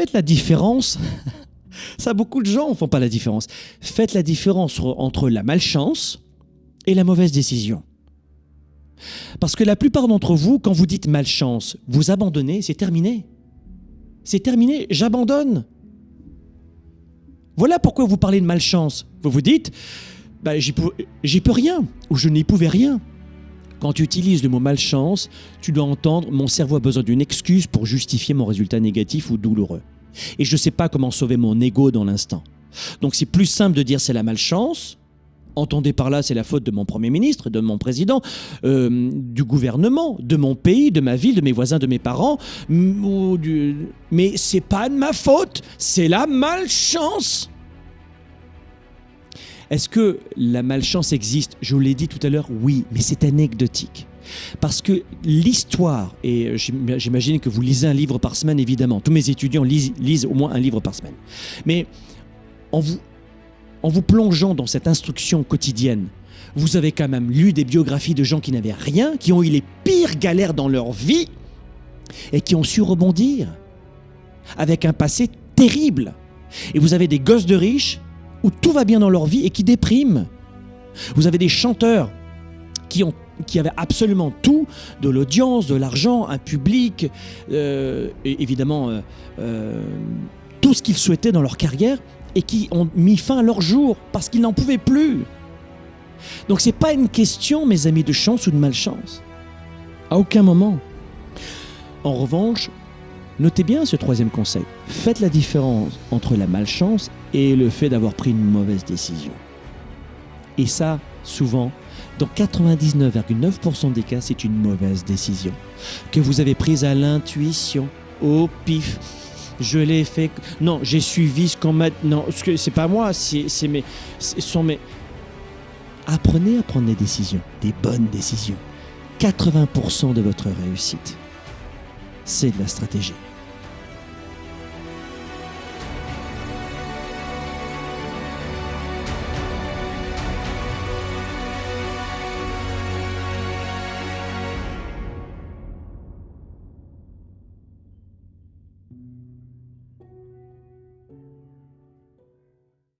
faites la différence. Ça, beaucoup de gens ne font pas la différence. Faites la différence entre la malchance et la mauvaise décision. Parce que la plupart d'entre vous, quand vous dites malchance, vous abandonnez, c'est terminé. C'est terminé, j'abandonne. Voilà pourquoi vous parlez de malchance. Vous vous dites, bah, j'y peux, rien, ou je n'y pouvais rien. Quand tu utilises le mot malchance, tu dois entendre mon cerveau a besoin d'une excuse pour justifier mon résultat négatif ou douloureux. Et je ne sais pas comment sauver mon ego dans l'instant. Donc c'est plus simple de dire c'est la malchance. Entendez par là, c'est la faute de mon Premier ministre, de mon président, euh, du gouvernement, de mon pays, de ma ville, de mes voisins, de mes parents. Du... Mais c'est pas de ma faute, c'est la malchance. Est-ce que la malchance existe? Je vous l'ai dit tout à l'heure, oui, mais c'est anecdotique. Parce que l'histoire, et j'imagine que vous lisez un livre par semaine, évidemment, tous mes étudiants lisent, au moins un livre par semaine. Mais en vous, en vous plongeant dans cette instruction quotidienne, vous avez quand même lu des biographies de gens qui n'avaient rien, qui ont eu les pires galères dans leur vie et qui ont su rebondir avec un passé terrible. Et vous avez des gosses de riches où tout va bien dans leur vie et qui dépriment. Vous avez des chanteurs qui, ont, qui avaient absolument tout, de l'audience, de l'argent, un public, euh, évidemment euh, euh, tout ce qu'ils souhaitaient dans leur carrière, et qui ont mis fin à leur jour parce qu'ils n'en pouvaient plus. Donc c'est pas une question, mes amis, de chance ou de malchance. À aucun moment. En revanche, Notez bien ce troisième conseil. Faites la différence entre la malchance et le fait d'avoir pris une mauvaise décision. Et ça, souvent, dans 99,9% des cas, c'est une mauvaise décision que vous avez prise à l'intuition, au pif. Je l'ai fait. Non, j'ai suivi ce qu'on m'a. Non, c'est pas moi, c'est mes. Sont mes. Apprenez à prendre des décisions, des bonnes décisions. 80% de votre réussite, c'est de la stratégie.